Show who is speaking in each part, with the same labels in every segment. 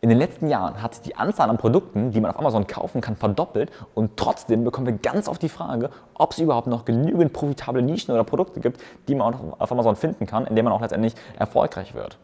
Speaker 1: In den letzten Jahren hat sich die Anzahl an Produkten, die man auf Amazon kaufen kann, verdoppelt und trotzdem bekommen wir ganz oft die Frage, ob es überhaupt noch genügend profitable Nischen oder Produkte gibt, die man auf Amazon finden kann, in denen man auch letztendlich erfolgreich wird.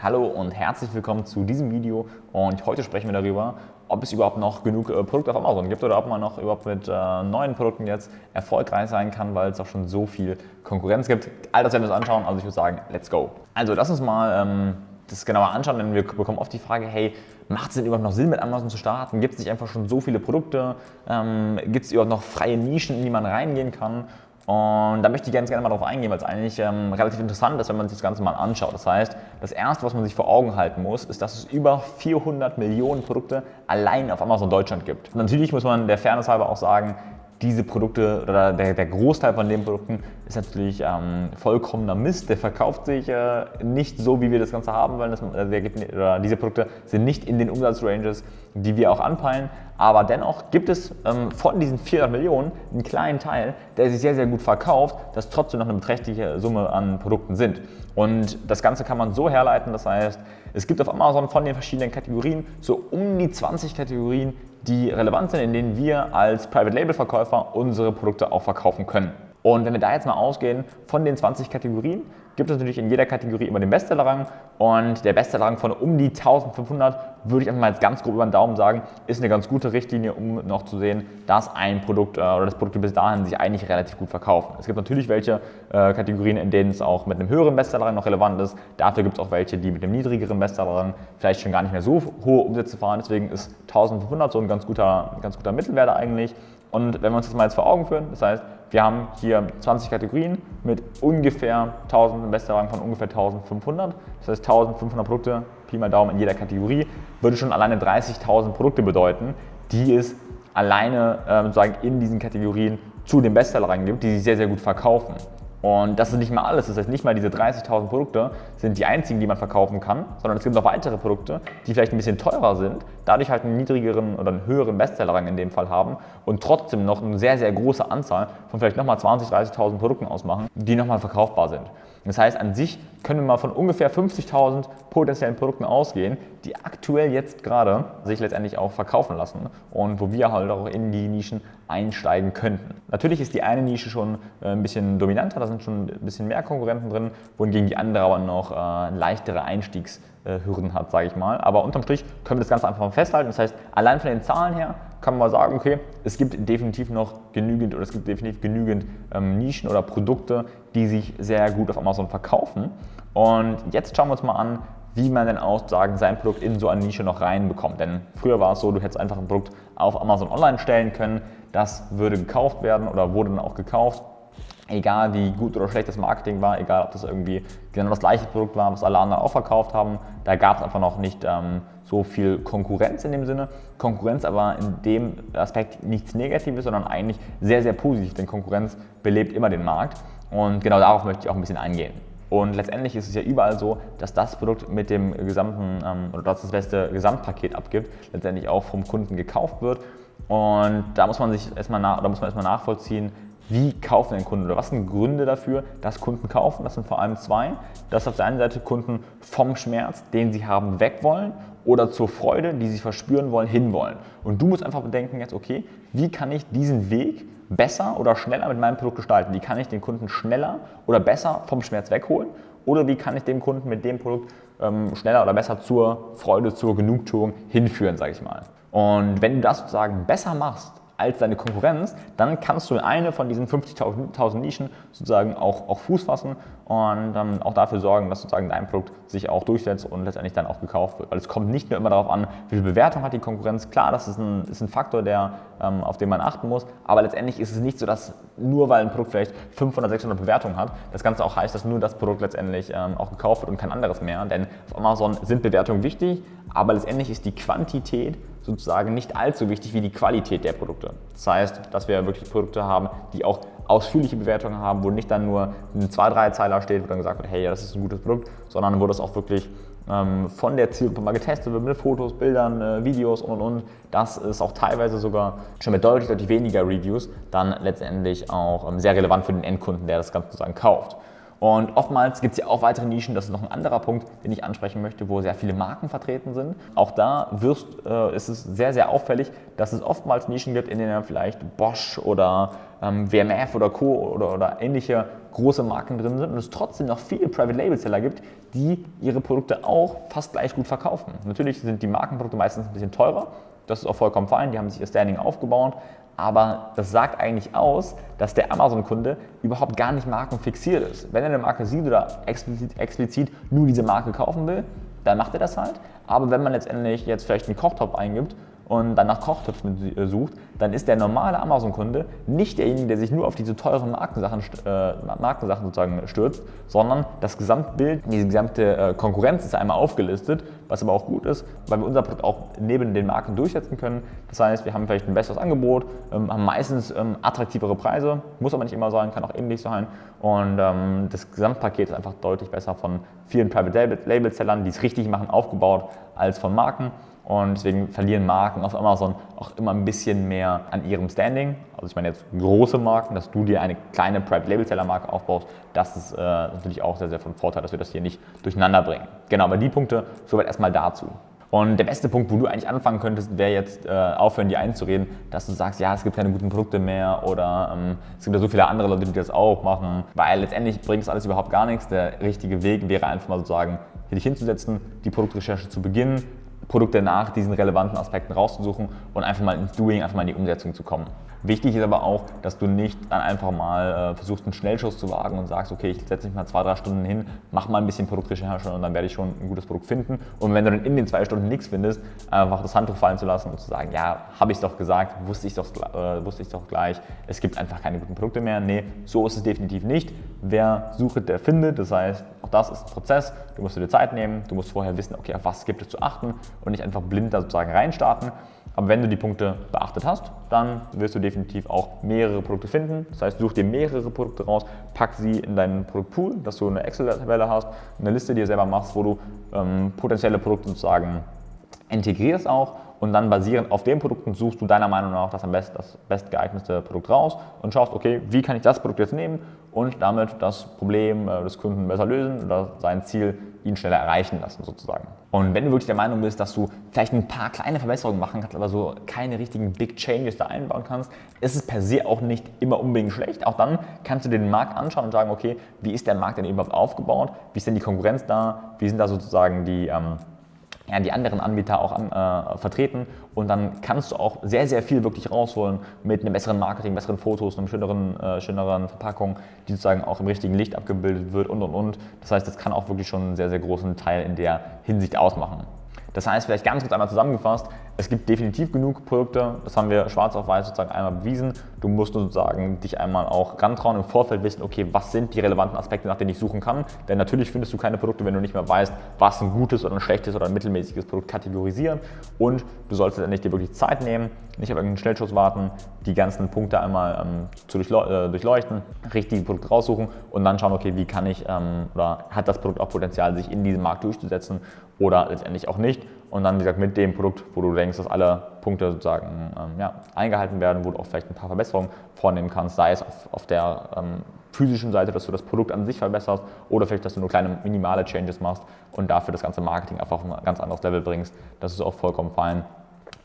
Speaker 1: Hallo und herzlich willkommen zu diesem Video und heute sprechen wir darüber, ob es überhaupt noch genug äh, Produkte auf Amazon gibt oder ob man noch überhaupt mit äh, neuen Produkten jetzt erfolgreich sein kann, weil es auch schon so viel Konkurrenz gibt. All das werden wir uns anschauen, also ich würde sagen, let's go. Also lass uns mal ähm, das genauer anschauen, denn wir bekommen oft die Frage, hey, macht es denn überhaupt noch Sinn, mit Amazon zu starten? Gibt es nicht einfach schon so viele Produkte? Ähm, gibt es überhaupt noch freie Nischen, in die man reingehen kann? Und da möchte ich ganz gerne mal drauf eingehen, weil es eigentlich ähm, relativ interessant ist, wenn man sich das Ganze mal anschaut. Das heißt, das Erste, was man sich vor Augen halten muss, ist, dass es über 400 Millionen Produkte allein auf Amazon Deutschland gibt. Und natürlich muss man der Fairness halber auch sagen, diese Produkte oder der, der, Großteil von den Produkten ist natürlich ähm, vollkommener Mist. Der verkauft sich äh, nicht so, wie wir das Ganze haben wollen. Das, äh, gibt, diese Produkte sind nicht in den Umsatzranges, die wir auch anpeilen. Aber dennoch gibt es ähm, von diesen 400 Millionen einen kleinen Teil, der sich sehr, sehr gut verkauft, das trotzdem noch eine beträchtliche Summe an Produkten sind. Und das Ganze kann man so herleiten, das heißt, es gibt auf Amazon von den verschiedenen Kategorien so um die 20 Kategorien, die relevant sind, in denen wir als Private Label Verkäufer unsere Produkte auch verkaufen können. Und wenn wir da jetzt mal ausgehen von den 20 Kategorien, gibt es natürlich in jeder Kategorie immer den Bestsellerrang und der Bestsellerrang von um die 1500 würde ich einfach mal jetzt ganz grob über den Daumen sagen, ist eine ganz gute Richtlinie, um noch zu sehen, dass ein Produkt äh, oder das Produkt bis dahin sich eigentlich relativ gut verkaufen. Es gibt natürlich welche äh, Kategorien, in denen es auch mit einem höheren Bestsellerrang noch relevant ist. Dafür gibt es auch welche, die mit einem niedrigeren Bestsellerrang vielleicht schon gar nicht mehr so hohe Umsätze fahren. Deswegen ist 1500 so ein ganz guter, ganz guter Mittelwert eigentlich. Und wenn wir uns das mal jetzt vor Augen führen, das heißt, wir haben hier 20 Kategorien mit ungefähr 1000 Bestsellerrang von ungefähr 1500. Das heißt 1500 Produkte, Pi mal Daumen in jeder Kategorie, würde schon alleine 30.000 Produkte bedeuten, die es alleine äh, sozusagen in diesen Kategorien zu den Bestsellerrang gibt, die sich sehr, sehr gut verkaufen. Und das ist nicht mal alles. Das heißt, nicht mal diese 30.000 Produkte sind die einzigen, die man verkaufen kann, sondern es gibt noch weitere Produkte, die vielleicht ein bisschen teurer sind, dadurch halt einen niedrigeren oder einen höheren Bestsellerrang in dem Fall haben und trotzdem noch eine sehr, sehr große Anzahl von vielleicht nochmal 20.000, 30.000 Produkten ausmachen, die nochmal verkaufbar sind. Das heißt, an sich können wir mal von ungefähr 50.000 potenziellen Produkten ausgehen, die aktuell jetzt gerade sich letztendlich auch verkaufen lassen und wo wir halt auch in die Nischen einsteigen könnten. Natürlich ist die eine Nische schon äh, ein bisschen dominanter, da sind schon ein bisschen mehr Konkurrenten drin, wohingegen die andere aber noch äh, leichtere Einstiegshürden hat, sage ich mal. Aber unterm Strich können wir das Ganze einfach mal festhalten. Das heißt, allein von den Zahlen her kann man mal sagen, okay, es gibt definitiv noch genügend oder es gibt definitiv genügend ähm, Nischen oder Produkte, die sich sehr gut auf Amazon verkaufen. Und jetzt schauen wir uns mal an, wie man denn auch sagen, sein Produkt in so eine Nische noch reinbekommt. Denn früher war es so, du hättest einfach ein Produkt auf Amazon online stellen können, das würde gekauft werden oder wurde dann auch gekauft. Egal wie gut oder schlecht das Marketing war, egal ob das irgendwie genau das gleiche Produkt war, was alle anderen auch verkauft haben, da gab es einfach noch nicht ähm, so viel Konkurrenz in dem Sinne. Konkurrenz aber in dem Aspekt nichts Negatives, sondern eigentlich sehr, sehr positiv, denn Konkurrenz belebt immer den Markt und genau darauf möchte ich auch ein bisschen eingehen. Und letztendlich ist es ja überall so, dass das Produkt mit dem gesamten ähm, oder das beste Gesamtpaket abgibt, letztendlich auch vom Kunden gekauft wird. Und da muss man sich erstmal nach, oder muss man erstmal nachvollziehen, wie kaufen denn Kunden oder was sind Gründe dafür, dass Kunden kaufen? Das sind vor allem zwei. Dass auf der einen Seite Kunden vom Schmerz, den sie haben, weg wollen oder zur Freude, die sie verspüren wollen, hinwollen. Und du musst einfach bedenken jetzt, okay, wie kann ich diesen Weg besser oder schneller mit meinem Produkt gestalten? Wie kann ich den Kunden schneller oder besser vom Schmerz wegholen? Oder wie kann ich dem Kunden mit dem Produkt ähm, schneller oder besser zur Freude, zur Genugtuung hinführen, sage ich mal. Und wenn du das sozusagen besser machst, als deine Konkurrenz, dann kannst du in eine von diesen 50.000 Nischen sozusagen auch, auch Fuß fassen und ähm, auch dafür sorgen, dass sozusagen dein Produkt sich auch durchsetzt und letztendlich dann auch gekauft wird. Weil es kommt nicht nur immer darauf an, wie viel Bewertung hat die Konkurrenz. Klar, das ist ein, ist ein Faktor, der, ähm, auf den man achten muss, aber letztendlich ist es nicht so, dass nur weil ein Produkt vielleicht 500, 600 Bewertungen hat, das Ganze auch heißt, dass nur das Produkt letztendlich ähm, auch gekauft wird und kein anderes mehr. Denn auf Amazon sind Bewertungen wichtig, aber letztendlich ist die Quantität sozusagen nicht allzu wichtig wie die Qualität der Produkte. Das heißt, dass wir wirklich Produkte haben, die auch ausführliche Bewertungen haben, wo nicht dann nur ein zwei, drei Zeiler steht, wo dann gesagt wird, hey, das ist ein gutes Produkt, sondern wo das auch wirklich ähm, von der Zielgruppe mal getestet wird mit Fotos, Bildern, äh, Videos und und und. Das ist auch teilweise sogar schon mit deutlich, deutlich weniger Reviews dann letztendlich auch ähm, sehr relevant für den Endkunden, der das Ganze sozusagen kauft. Und oftmals gibt es ja auch weitere Nischen, das ist noch ein anderer Punkt, den ich ansprechen möchte, wo sehr viele Marken vertreten sind. Auch da wirst, äh, ist es sehr, sehr auffällig, dass es oftmals Nischen gibt, in denen vielleicht Bosch oder ähm, WMF oder Co. Oder, oder ähnliche große Marken drin sind und es trotzdem noch viele Private Label Seller gibt, die ihre Produkte auch fast gleich gut verkaufen. Natürlich sind die Markenprodukte meistens ein bisschen teurer, das ist auch vollkommen fein, die haben sich ihr Standing aufgebaut, aber das sagt eigentlich aus, dass der Amazon-Kunde überhaupt gar nicht markenfixiert ist. Wenn er eine Marke sieht oder explizit, explizit nur diese Marke kaufen will, dann macht er das halt. Aber wenn man letztendlich jetzt vielleicht einen Kochtopf eingibt und dann nach Kochtöpfen äh, sucht, dann ist der normale Amazon-Kunde nicht derjenige, der sich nur auf diese teuren Markensachen, äh, Markensachen sozusagen stürzt, sondern das Gesamtbild, diese gesamte äh, Konkurrenz ist einmal aufgelistet, was aber auch gut ist, weil wir unser Produkt auch neben den Marken durchsetzen können. Das heißt, wir haben vielleicht ein besseres Angebot, ähm, haben meistens ähm, attraktivere Preise, muss aber nicht immer sein, kann auch ähnlich sein und ähm, das Gesamtpaket ist einfach deutlich besser von vielen Private Label-Sellern, die es richtig machen, aufgebaut, als von Marken. Und deswegen verlieren Marken auf Amazon auch immer ein bisschen mehr an ihrem Standing. Also ich meine jetzt große Marken, dass du dir eine kleine Private Label Seller Marke aufbaust, das ist äh, natürlich auch sehr, sehr von Vorteil, dass wir das hier nicht durcheinander bringen. Genau, aber die Punkte soweit erstmal dazu. Und der beste Punkt, wo du eigentlich anfangen könntest, wäre jetzt äh, aufhören, dir einzureden, dass du sagst, ja, es gibt keine guten Produkte mehr oder ähm, es gibt ja so viele andere Leute, die das auch machen, weil letztendlich bringt das alles überhaupt gar nichts. Der richtige Weg wäre einfach mal sozusagen, hier dich hinzusetzen, die Produktrecherche zu beginnen, Produkte nach diesen relevanten Aspekten rauszusuchen und einfach mal ins Doing, einfach mal in die Umsetzung zu kommen. Wichtig ist aber auch, dass du nicht dann einfach mal äh, versuchst, einen Schnellschuss zu wagen und sagst, okay, ich setze mich mal zwei, drei Stunden hin, mach mal ein bisschen Produktrecherche und dann werde ich schon ein gutes Produkt finden. Und wenn du dann in den zwei Stunden nichts findest, einfach das Handtuch fallen zu lassen und zu sagen, ja, habe ich doch gesagt, wusste ich doch, äh, wusste ich doch gleich, es gibt einfach keine guten Produkte mehr. Nee, so ist es definitiv nicht. Wer sucht, der findet. Das heißt, auch das ist ein Prozess. Du musst dir Zeit nehmen, du musst vorher wissen, okay, auf was gibt es zu achten und nicht einfach blind da sozusagen reinstarten. Aber wenn du die Punkte beachtet hast, dann wirst du definitiv auch mehrere Produkte finden. Das heißt, such dir mehrere Produkte raus, pack sie in deinen Produktpool, dass du eine Excel-Tabelle hast, eine Liste dir selber machst, wo du ähm, potenzielle Produkte sozusagen integrierst auch und dann basierend auf den Produkten suchst du deiner Meinung nach das am besten das bestgeeignete Produkt raus und schaust, okay, wie kann ich das Produkt jetzt nehmen und damit das Problem äh, des Kunden besser lösen oder sein Ziel ihn schneller erreichen lassen sozusagen. Und wenn du wirklich der Meinung bist, dass du vielleicht ein paar kleine Verbesserungen machen kannst, aber so keine richtigen Big Changes da einbauen kannst, ist es per se auch nicht immer unbedingt schlecht. Auch dann kannst du den Markt anschauen und sagen, okay, wie ist der Markt denn überhaupt aufgebaut? Wie ist denn die Konkurrenz da? Wie sind da sozusagen die ähm, ja, die anderen Anbieter auch an, äh, vertreten und dann kannst du auch sehr, sehr viel wirklich rausholen mit einem besseren Marketing, besseren Fotos, einer schöneren, äh, schöneren Verpackung, die sozusagen auch im richtigen Licht abgebildet wird und und und. Das heißt, das kann auch wirklich schon einen sehr, sehr großen Teil in der Hinsicht ausmachen. Das heißt, vielleicht ganz kurz einmal zusammengefasst, es gibt definitiv genug Produkte, das haben wir schwarz auf weiß sozusagen einmal bewiesen. Du musst sozusagen dich einmal auch rantrauen, im Vorfeld wissen, okay, was sind die relevanten Aspekte, nach denen ich suchen kann. Denn natürlich findest du keine Produkte, wenn du nicht mehr weißt, was ein gutes oder ein schlechtes oder ein mittelmäßiges Produkt kategorisieren. Und du solltest endlich dir wirklich Zeit nehmen, nicht auf irgendeinen Schnellschuss warten, die ganzen Punkte einmal ähm, zu äh, durchleuchten, richtige Produkte raussuchen und dann schauen, okay, wie kann ich ähm, oder hat das Produkt auch Potenzial, sich in diesem Markt durchzusetzen oder letztendlich auch nicht. Und dann, wie gesagt, mit dem Produkt, wo du denkst, dass alle Punkte sozusagen ähm, ja, eingehalten werden, wo du auch vielleicht ein paar Verbesserungen vornehmen kannst, sei es auf, auf der ähm, physischen Seite, dass du das Produkt an sich verbesserst oder vielleicht, dass du nur kleine minimale Changes machst und dafür das ganze Marketing einfach auf ein ganz anderes Level bringst. Das ist auch vollkommen fein.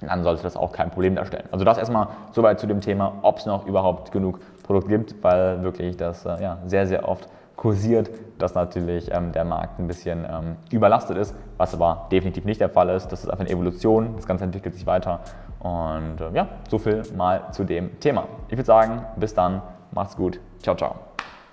Speaker 1: Dann sollte das auch kein Problem darstellen. Also das erstmal soweit zu dem Thema, ob es noch überhaupt genug Produkt gibt, weil wirklich das äh, ja, sehr, sehr oft kursiert, dass natürlich ähm, der Markt ein bisschen ähm, überlastet ist, was aber definitiv nicht der Fall ist. Das ist einfach eine Evolution, das Ganze entwickelt sich weiter. Und äh, ja, so viel mal zu dem Thema. Ich würde sagen, bis dann, macht's gut, ciao, ciao.